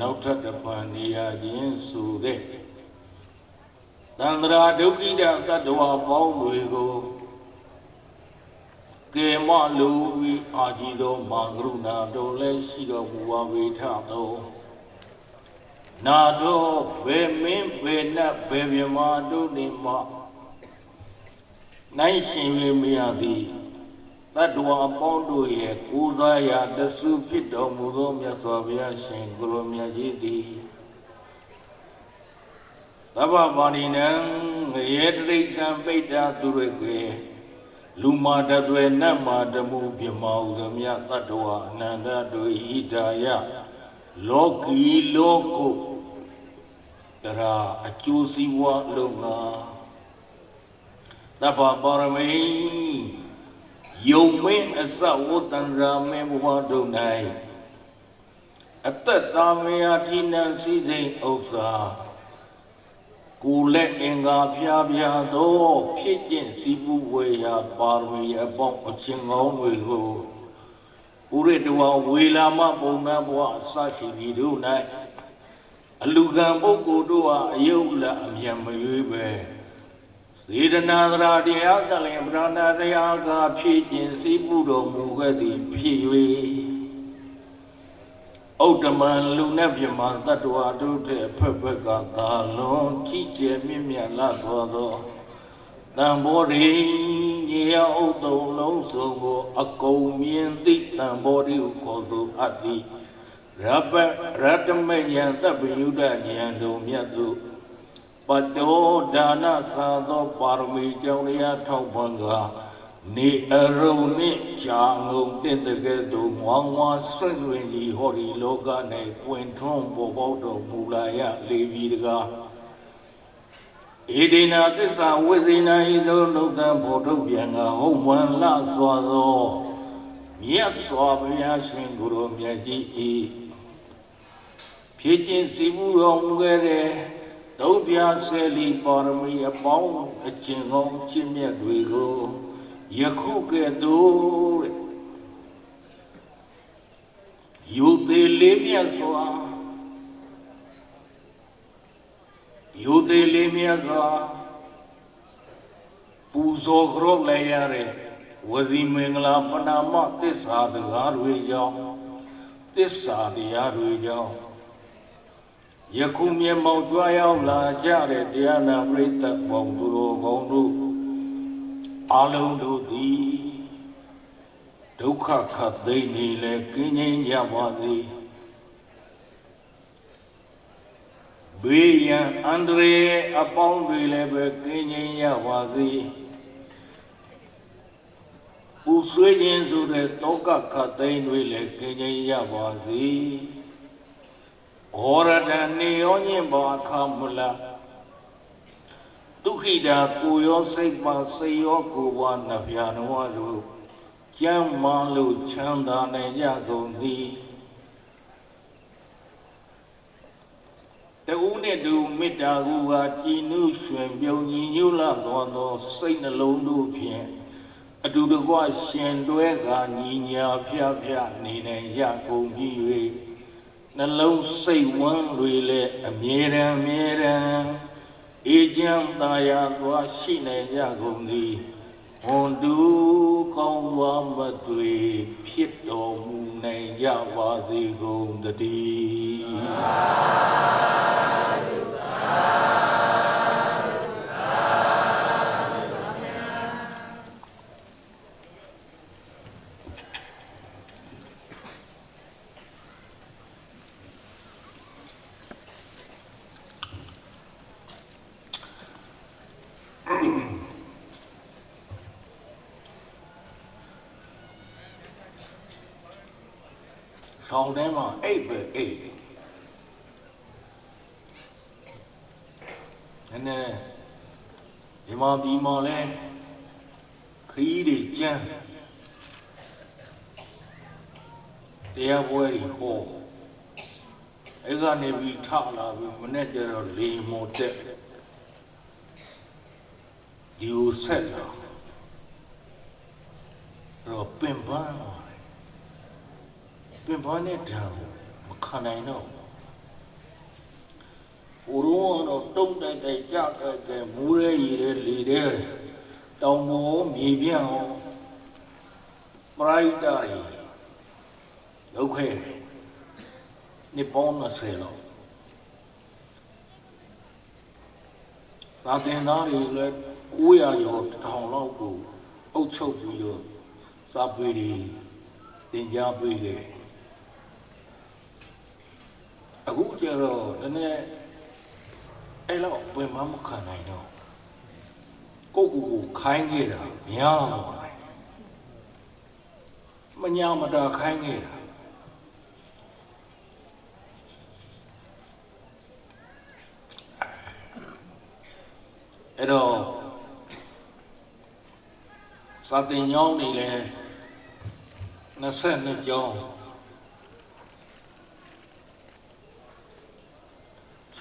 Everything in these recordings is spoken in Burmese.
နောက်ထပ်တစ်ဖန်နေရခြင်းဆိုတဲ့တန္တရာဒုက္ခိတတတ္တဝါပေါင်းတွေကိုကေမလူဝီအာကြီးသောမာကရုဏာတော်လည်းရှိတော်မူပါဝေထသောနာတော်ဘယ်မင်းဘယ်နတ်ဘယ်မြမတို့နေမှနိုင်ရှင်ရမရသည် တတ္တဝါအပေါင်းတို့ရဲ့ကိုးစားရာတဆုဖြစ်တော်မူသောမြတ်စွာဘုရားရှင်ကိုရောမြတ်ကြီးသည်သဗ္ဗပါဏိနံငရေတရိစ္ဆံပိတ္တာသူရကေလူမာတတွေနတ်မာတမှုပြမောဥသမြတတ္တဝါအနန္တတို့ဣဒာယလောကီလောကုတရာအကျိုးစီးပွားလုံးငါတပ္ပပါရမိ ယုံမင်းအစဝတ္တန္ရာမင်းဘဝတို့၌အသက်သာမယာထိနံစည်းစိမ်ဥစ္စာကိုယ်လက်အင်္ဂါဖျားဖျားသောဖြစ်ကျင့်စီးပူဝေရာပါရမီအပေါင်းအချင်းကောင်းတွေကိုဥရတဝဝေလာမပုံနာဘဝအစရှိသည်တို့၌အလူကံပုဂ္ဂိုလ်တို့ဟာအယုတ်လအမြတ်မရွေးပဲ စေတနာသရာတရားကလည်းဗရဏတရားကဖြည့်ကျင်စည်းပူတော်မူခဲ့သည်ဖြစ်၍ဥဒ္ဓမံလူနဲ့ပြမတတ္တဝါတို့တဲ့ဖက်ဖက်ကသာလွန်ကြည်ကျယ်မြင့်မြတ်လာတော်သောတံဘောရိညေယဥဒ္ဓုံလုံးစုံကိုအကုန်မြင်သိတံဘောရိဟုခေါ်ဆိုအပ်သည်ရပရတ္တမယံတပ္ပယုဒဉာဏ်တို့မြတ်သူ ပတောဒါနသာသောပါရမီကြောင့်တရားထောက်ပံ့ကနေအရုံနှင့်ကြာငုံတင့်တကဲ့သို့ငွားငွားဆွင့်တွင်ကြီးဟောဒီလောက၌ပွင့်ထွန်းပေါ်ပေါက်တော်မူလာရလေပြီတကားဧဒေနာသစ္စာဝိဇိနာဤသို့နှုတ်သံဘောထုတ်ပြန်ကဟုတ်မှန်လှစွာသောမြတ်စွာဘုရားရှင်ကိုယ်တော်မြတ်ကြီးဤဖြစ်ခြင်းစီမှုတော်မူခဲ့တဲ့ ဒုပြဆယ်လီပါရမီအပေါင်းအကျင့်ကောင်းကျင့်မြတ်တွေကိုယခုကဲ့သို့တဲ့ယူသေးလေးမြတ်စွာယူသေးလေးမြတ်စွာပူဇော်ကြောလည်းရတဲ့ဝစီမင်္ဂလာပဏာမသစ္စာတရားတွေကြောင့်သစ္စာတရားတွေကြောင့် ယခုမြေမောက်ကြွားရောက်လာကြတဲ့တရားနာပရိသတ်ပေါင်းသူတော်ကောင်းတို့အလုံးတို့သည်ဒုက္ခခတ်သိမ့်နေလဲကင်းငြိမ်းကြပါစေဘေးရန်အန္တရာယ်အပေါင်းတွေလည်းပဲကင်းငြိမ်းကြပါစေပူဆွေးခြင်းဆိုတဲ့တောကခတ်သိမ့်တွေလည်းကင်းငြိမ်းကြပါစေ ဩရဒနေယောညင်ဘာခမူလာဒုက္ခိတာကိုရောစိတ်ပါစိတ်ရောကိုယ်ပါနှပြနဝလို့ကျမ်းမာလို့ချမ်းသာနိုင်ကြကုန်သည်တူနဲ့တူမေတ္တာကူဟာကြည်နုရွှင်ပြုံညီညွတ်လာသောသောစိတ်နှလုံးတို့ဖြင့်အတူတကွရှင်တွဲကညီညာဖျားဖျားနေနိုင်ရကုန်ပြီ၍ နှလုံးစိတ်ဝမ်းတွေလည်းအမြဲတမ်းအမြဲတမ်းအေးချမ်းသာယာသွားရှိနိုင်ကြကုန်သည်ဟွန်တူကောင်းသွားမတွေဖြစ်တော်မူနိုင်ကြပါစေကုန်တည်းဆောင်းထဲမှာအိတ်ပဲအိတ်နည်းနည်းဒီ မှာဒီမှာလဲခီးတွေကျန်းတရားပွဲတွေဟောအဲ့ကနေပြီးထလာပြီးမနေ့ကျတော့လေမော်တက်ဒီကိုဆက်လာတော့ပင်ပန်းလာတယ်ပင်ပန်းတဲ့ဓာတ်ကိုမခံနိုင်တော့ ဟိုတော့တော့တုံးတိုက်တိုက်ကြကြကြမူးရဲရည်ရဲလေတဲ့တောင်ပေါ်မြေပြန့်အောင်ပရိုက်တာရီလောက်ခဲတယ်နှစ်ပေါင်း20လောက်သာတင်သားတွေလည်း900ကျော်1000လောက်ကိုအုပ်ချုပ်ပြီးတော့စာပေတွေတင်ကြားပေးခဲ့တယ်အခုကျတော့နည်းနည်း အဲ့လောက်ဝင်မမခံနိုင်တော့ကိုယ့်ကိုယ်ကိုခိုင်းခဲ့တာများပါတယ်မညာမတာခိုင်းခဲ့တာအဲ့တော့စာတင်ညောင်းနေလဲ22ကျောင်း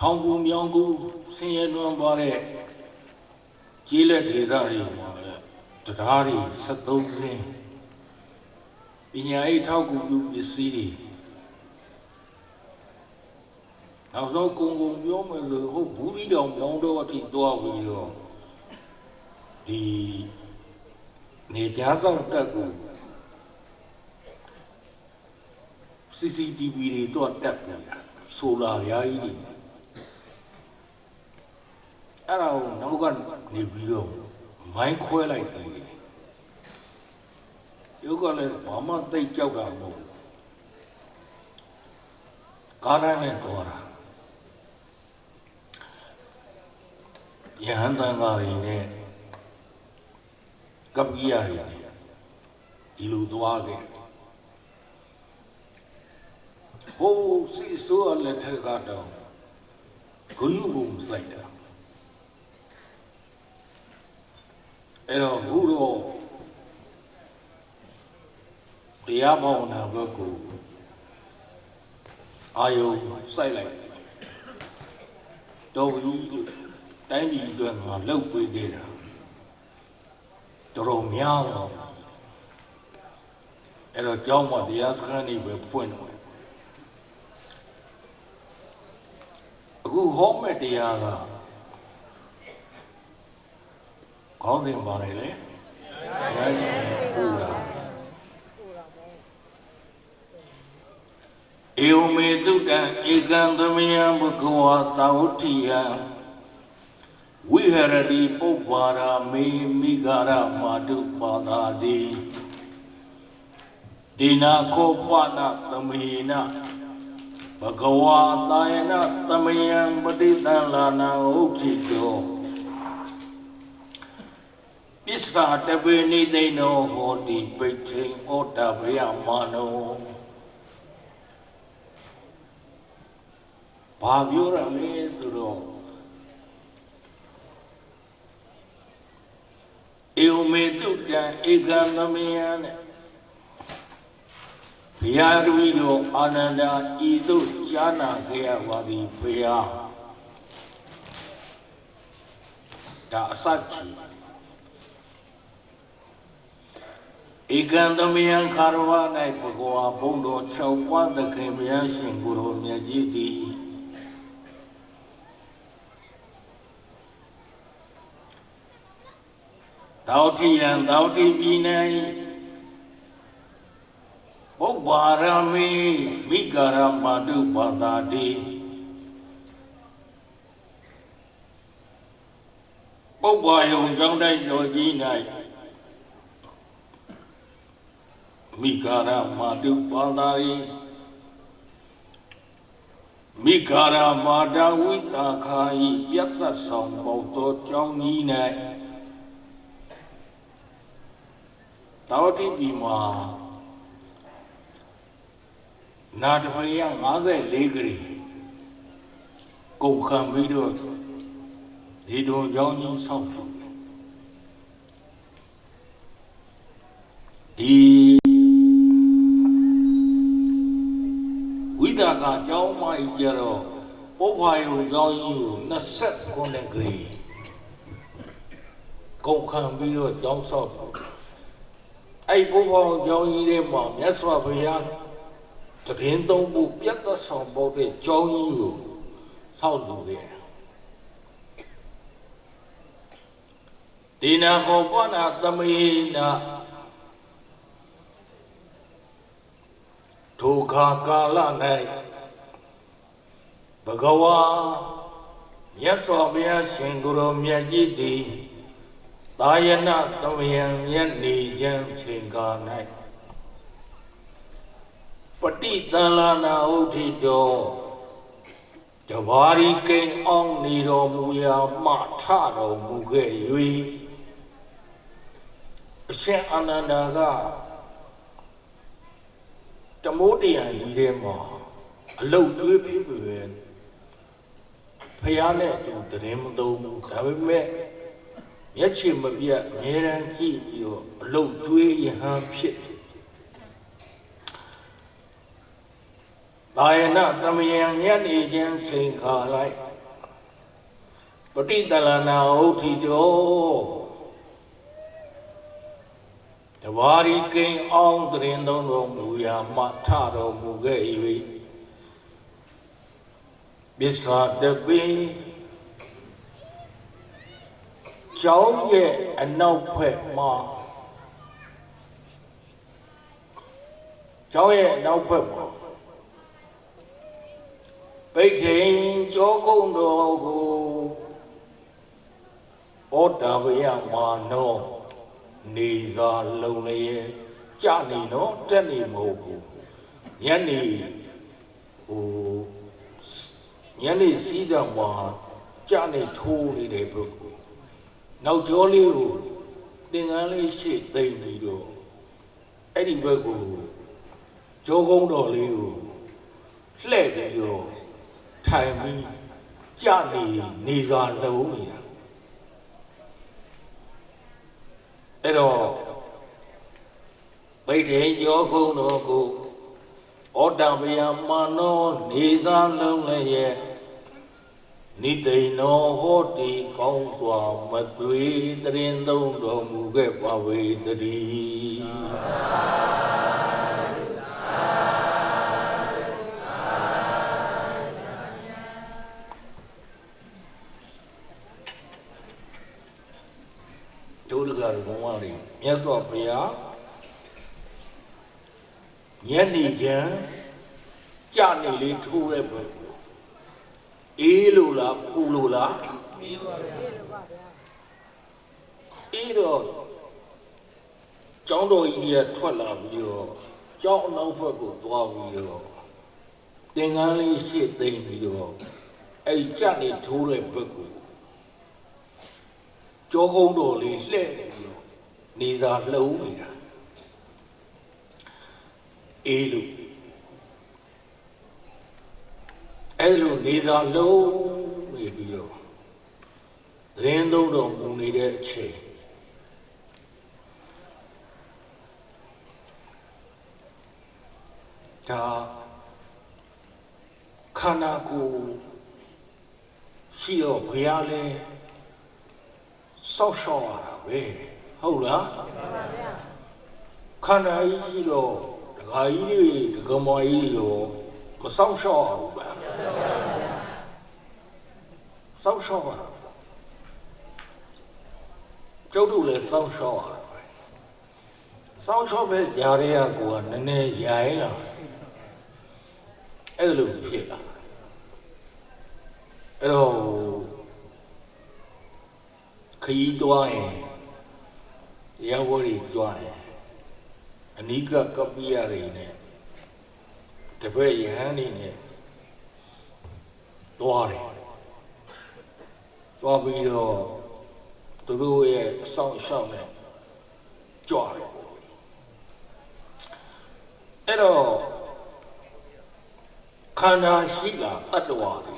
ချောင်းကူမြောင်းကူဆင်းရဲလွန်သွားတဲ့ကြီးလက်ဒေသတွေမှာလည်းတရားတွေ73စင်းပညာရေးထောက်ကူပြုပစ္စည်းတွေနောက်ဆုံးကုံကုံပြောမယ်ဆိုဟုတ်ဘူးပြီးတော့မောင်းတော့အထိသွားပြီးတော့ဒီနေကြားဆောင်တက်ကူ CCTV တွေတော့တက်နေတာဆိုလာရာကြီးတွေ အဲ့ဒါကိုနောက်ကနေပြီးတော့မိုင်းခွဲလိုက်တယ်ရုပ်ကလည်းဘာမှသိကြောက်တာမဟုတ်ဘူးကားတိုင်းနဲ့တော့တာယဟန်တန်ဃာတွေနဲ့ကပ္ပိယတွေနဲ့ဒီလိုသွားခဲ့ဟိုးစီဆိုးလက်ထက်ကတော့ဂုယုကိုစိုက်တာ အဲ့တော့ဘုရောတရားဘာဝနာဘက်ကိုအာယုစိုက်လိုက်တော်ဘူးလို့တိုင်းပြည်အတွက်ငါလှုပ်ပေးခဲ့တာတော်တော်များတော့အဲ့တော့ကြောင်းမတရားစခန်းနေပဲဖွင့်တော့အခုဟောမဲ့တရားက ခေါင်းစဉ်ပါတယ်လေဘုရားရှင်ပူတာဧဝမေတုတံဧကံသမယံဘဂဝါတာဝတိယံဝိဟရတိပုပ္ပါရာမေမိဂရမာတုပါသာတိဒီနာခောပနသမေနဘဂဝါတာယနသမယံပတိတံလာနာဥจิตတော ပစ္စာတပေနိသိဏောဟောတိပိဋ္ဌိဩတဗယမာနောဘာပြောရမလဲဆိုတော့ဧဝမေတုတံဧကံသမယံတဲ့ဘုရားတပည့်တော်အာနန္ဒာဤသို့ကြားနာခဲ့ရပါသည်ဘုရားဒါအစချီ ဧကံသမယံခါရဝ၌ဘဂဝါဘုံတော်၆ပါးသခင်ဘုရားရှင်ကိုယ်တော်မြတ်ကြီးသည်တောတိယံတောတိပြည်၌ပုပ္ပါရမေမိဂရမတုပါတာတိပုပ္ပါယုံကြောင့်တိုက်တော်ကြီး၌ မိဂရမတုပါတာတိမိဂရမာဒဝိတာခာဤပြတ်သက်ဆောင်ပေါတော်ကြောင်းကြီး၌တာဝတိပြည်မှာနာတပရိယ54ခရီကုန်ခံပြီးတော့ဒီတုံကြောင်းကြီးဆောက်တယ်ဒီ ကြီးကျတော့ပုပ္ဖာယုံကြောင်းကြီးကို29ဂရီကုန်ခံပြီးတော့ကြောင်းဆောက်တယ်အဲ့ပုပ္ဖာယုံကြောင်းကြီးထဲမှာမြတ်စွာဘုရားတရင်သုံးဖို့ပြတ်သက်ဆောင်ဖို့တဲ့ကြောင်းကြီးကိုဆောက်လုပ်ခဲ့တယ်ဒီနာကောပနာသမေနာဒုက္ခကာလ၌ ဘဂဝါမြတ်စွာဘုရားရှင်ကိုယ်တော်မြတ်ကြီးသည်သာယနာသမယံမြတ်နေခြင်းချိန်ကား၌ပฏิတန်လာနာဥထိတော်တဘာရီကိန်အောင်နေတော်မူရာမှထတော်မူခဲ့၍အရှင်အာနန္ဒာကတမိုးတရံကြီးထဲမှာအလုတ်သွေးဖြစ်ပြီပဲ ဖះနဲ့သူတရင်မသုံးဘူးဒါပေမဲ့မျက်ခြေမပြတ်အမြဲတမ်းကြည့်ပြီးတော့အလုတ်ကျွေးယဟန်ဖြစ်ဒါယနာသမယံညနေချင်းချိန်ခါလိုက်ပဋိတလနာဟုတ်ထီတော်တဘာရီကိန်အောင်တရင်သုံးတော်မူရာမှထတော်မူခဲ့၏ ပစ္စာတပိကျောင်းရဲ့အနောက်ဖက်မှာကျောင်းရဲ့အနောက်ဖက်မှာပိဋ္ဌိန်ကျောကုန်းတော်ကိုဩတာဝယမာနောနေသာလုံလည်းကြနေတော့တက်နေမဟုတ်ဘူးညနေဟို ညနေစီးတော့မှာကြနေထိုးနေတဲ့ပုဂ္ဂိုလ်နောက်ကျောလေးကိုသင်္ကန်းလေးရှေ့သိမ့်ပြီးတော့အဲ့ဒီဘက်ကိုကျောကုန်းတော်လေးကိုလှည့်ပြီးတော့ထိုင်ပြီးကြနေနေစာလုံးနေတာအဲ့တော့ဗိဒ္ဓေယောကုန်းတော်ကို ဩတံဗယမာနောနေသာလုံးလည်းရဲ့နိသိဏောဟောတိကောင်းစွာမသွေတရင်သုံးတော်မူခဲ့ပါဝေတည်းဒုဒကဘုံဝါရီမြတ်စွာဘုရား ညနေခင်းကြနေလေးထိုးတဲ့ဘက်အေးလို့လားပူလို့လားအေးပါဗျာအေးတော့ကျောင်းတော်ကြီးတွေကထွက်လာပြီးတော့ကျောင်းအနောက်ဘက်ကိုသွားပြီးတော့သင်္ကန်းလေးရှေ့သိမ့်ပြီးတော့အဲ့ကြနေထိုးတဲ့ဘက်ကိုကြောကုန်းတော်လေးလှဲ့ပြီးတော့နေသာလှုံးနေတာ အေးလို့အဲ့လိုနေသာလုံးနေပြီးတော့သတင်းသုံးတော်မူနေတဲ့အချိန်ဒါခန္ဓာကိုယ်ရှိတော့ဘုရားလဲစောက်ရှောက်ရတာပဲဟုတ်လားခန္ဓာကြီးရှိတော့ ဒကာကြီးတွေဒကမကြီးတွေရောမစောက်ရှောက်ရဘူးဗျာစောက်ရှောက်ရတာကျုပ်တို့လည်းစောက်ရှောက်ရတာပဲစောက်ရှောက်ပဲຢာရဲကကိုကနည်းနည်းရိုင်းလာအဲ့လိုဖြစ်လာအဲ့တော့ခရီးသွားရင်တရားဝဲတွေကြွားရင်အ နိကကပ္ပိယတွေနဲ့တပည့်ယဟန်နေနဲ့သွားတယ်သွားပြီးတော့သူတို့ရဲ့အဆောင်ရှောက်နဲ့ကြွားတယ်အဲ့တော့ခန္ဓာရှိလာတတ္တဝါတွေ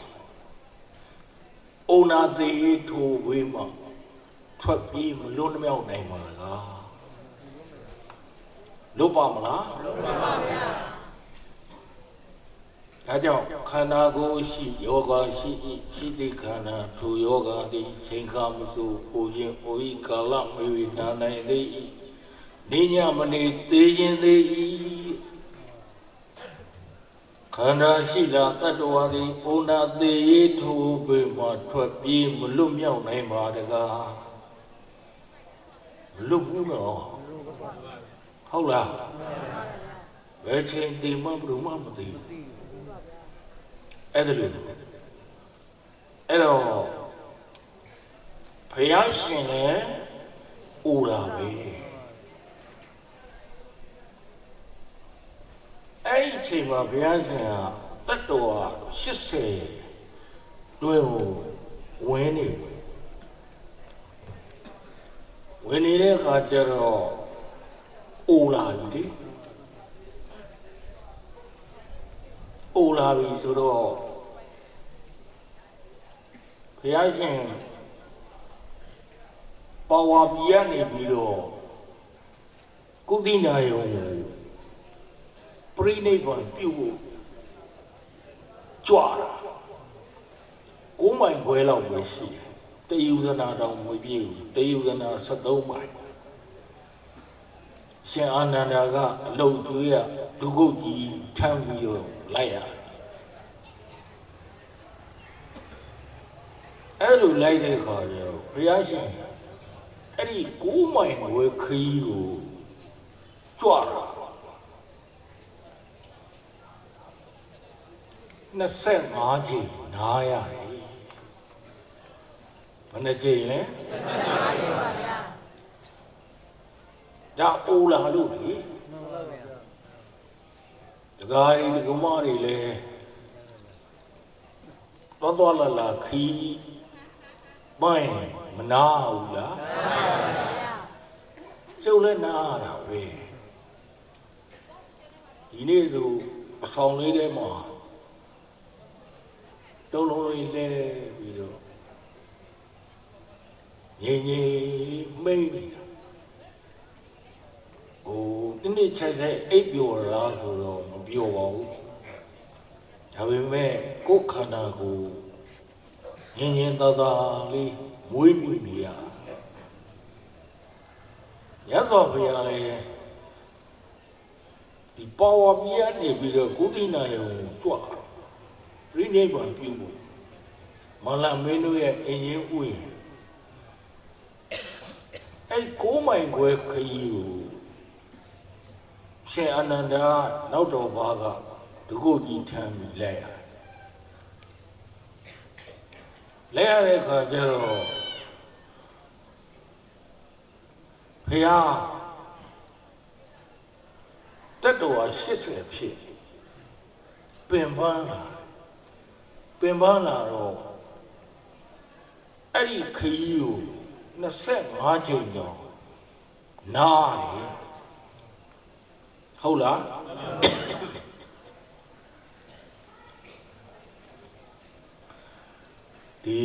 အိုနာသေးထိုဝေးမှာထွက်ပြီးမလွတ်မြောက်နိုင်ပါလား လွတ်ပါမလားလွတ်ပါပါဗျာဒါကြောင့်ခန္ဓာကိုယ်ရှိယောဂရှိ၏ရှိတိခန္ဓာထိုယောဂသည်ချိန်ခါမစုပူခြင်းအိုဤကာလမေဝိဒါနိုင်သေး၏နေညမနေသေးခြင်းသေး၏ခန္ဓာရှိတာတတ္တဝါသည်အိုနာသေးရေးထိုပေမှထွက်ပြေးမလွတ်မြောက်နိုင်ပါတကားမလွတ်ဘူးနော် ဟုတ်လားဘယ်ချိန်တည်မှဘယ်သူမှမသိဘူးအဲ့ဒါလို့အဲ့တော့ဘုရားရှင်လည်းအိုလာပဲအဲ့ဒီအချိန်မှာဘုရားရှင်ကတတ်တော်80တွင်ကိုဝင်နေဝင်နေတဲ့အခါကျတော့ အိုလာပြီလေအိုလာပြီဆိုတော့ဘုရားရှင်ပါဝါပြရနေပြီးတော့ကုသနာယုံကိုပြိနိဗ္ဗာန်ပြုဖို့ကြွားတာကိုးမိုင်ခွဲလောက်ပဲရှိတယ်တယုဇနာတောင်မပြည့်ဘူးတယုဇနာ73မိုင် ရှင်အာနန္ဒာကအလုတ်ကျွေးရဒုက္ခကြီးထမ်းပြီးတော့လိုက်ရတယ်အဲ့လိုလိုက်တဲ့ခါကျတော့ဘုရားရှင်အဲ့ဒီကိုးမိုင်ခွဲခီးကိုကြွားတာ25ချိန်နားရတယ်ဘယ်နှချိန်လဲ25ချိန်ပါဗျာ ဒါအိုလာလို့လေတကားရီကမရီလေတော်တော်လာလာခီးပိုင်းမနာဘူးလားမှန်ပါဗျာကျုပ်လည်းနားတာပဲဒီနေ့ဆိုအဆောင်လေးထဲမှာတုံးလုံးလေးလဲပြီးတော့ငြိမ်ငြိမ်မိတ်နေတာဟို ဒီနေ့ချက်တဲ့အိပ်ပျော်လားဆိုတော့မပျော်ပါဘူးဒါပေမဲ့ကိုယ်ခန္ဓာကိုငြိမ်ငြိမ်သာသာလေးမွေးပြီးနေရရသော်ဘုရားလည်းဒီပါဝါပြရနေပြီးတော့ကုသနာယုံကြွပြိနိဗ္ဗာန်ပြုဖို့မလာမင်းတို့ရဲ့အင်ရင်ဥယျာဉ်အဲ့ကိုးမိုင်ခွဲခရီးကို ရှင်အနန္ဒာနောက်တော်ဘာကဒုက္ခကြီးထမ်းပြီးလဲရလဲရတဲ့ခါကျတော့ဖះတက်တော်80ဖြစ်ပင်ပန်းလာပင်ပန်းလာတော့အဲ့ဒီခရီးကို25ချိန်တော့နားတယ် ဟုတ်လားဒီ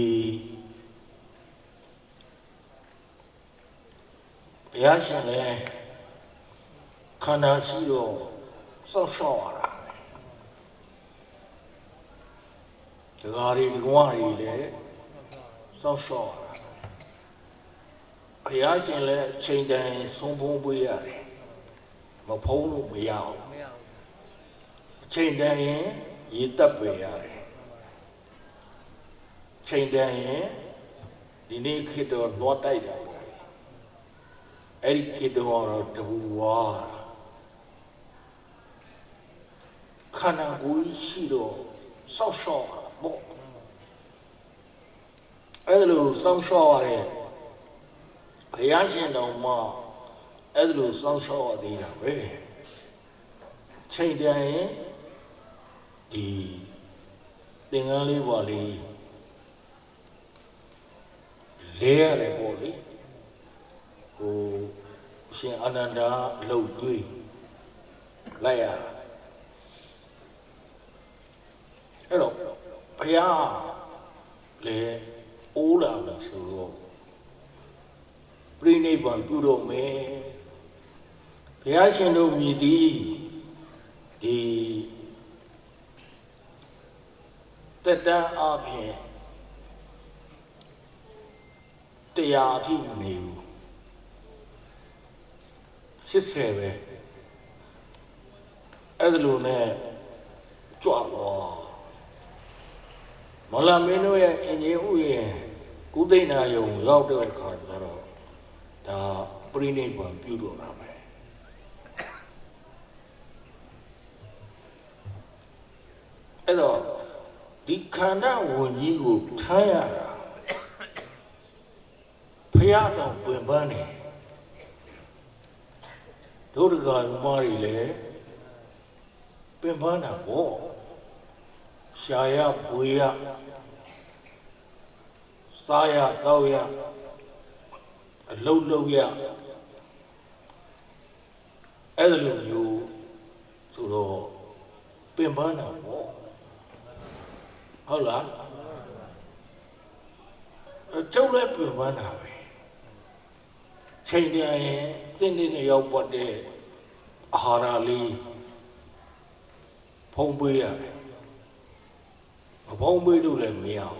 ဘုရားရှင်လည်းခန္ဓာရှိတော့စောက်ရှောက်ရတာဒကာရီဒကွာရီလည်းစောက်ရှောက်ရတာဘုရားရှင်လည်းချိန်တန်ဆုံးဖုံးပေးရတယ် မဖုံးလို့မရအောင်ချိန်တန်ရင်ရေတက်ပေးရတယ်ချိန်တန်ရင်ဒီနေ့ခေတ်တော့လွှတ်တိုက်တာပေါ့အဲ့ဒီခေတ်တော့တဘူဝါခန္ဓာကိုယ်ရှိတော့စောက်ရှော့ပေါ့အဲ့လိုစောက်ရှော့ရတဲ့ဘုရားရှင်တော်မှာ အဲ့လိုစောက်ရှော့ရသေးတာပဲချိန်တန်ရင်ဒီသင်္ကန်းလေးပါလေးလဲရတယ်ပေါ့လေဟိုရှင်အနန္ဒာအလုတ်တွေးလိုက်ရအဲ့တော့ဘုရားလေအိုးလာလို့ဆိုတော့ပြိနိဗ္ဗာန်ပြုတော့မယ် ဘုရားရှင်တို့မြည်သည်ဒီတက်တန်းအပြင်တရားအထိမနေဘူး80ပဲအဲ့ဒါလိုနဲ့ကြွတော့မလာမင်းတို့ရဲ့အင်ဂျင်ဥယျာဉ်ကုသိဏယုံရောက်တဲ့အခါကျတော့ဒါပြိဋိဘံပြုတော့တာပဲအဲ့တော့ ဒီခန္ဓာဝင်ကြီးကိုထမ်းရတာဖရာတော်ပြင်ပန်းနေဒုဒကဓမ္မတွေလည်းပင်ပန်းတာပေါ့ရှာရပွေရစားရတောက်ရအလုတ်လုတ်ရအဲ့ဒါလိုမျိုးဆိုတော့ပင်ပန်းတာပေါ့ ဟုတ်လားအကျုပ်လည်းပင်ပန်းတာပဲချိန်တန်ရင်တင်းတင်းနဲ့ရောက်ပတ်တဲ့အာဟာရလေးဖုံးပေးရတယ်မဖုံးပေးလို့လည်းမရဘူး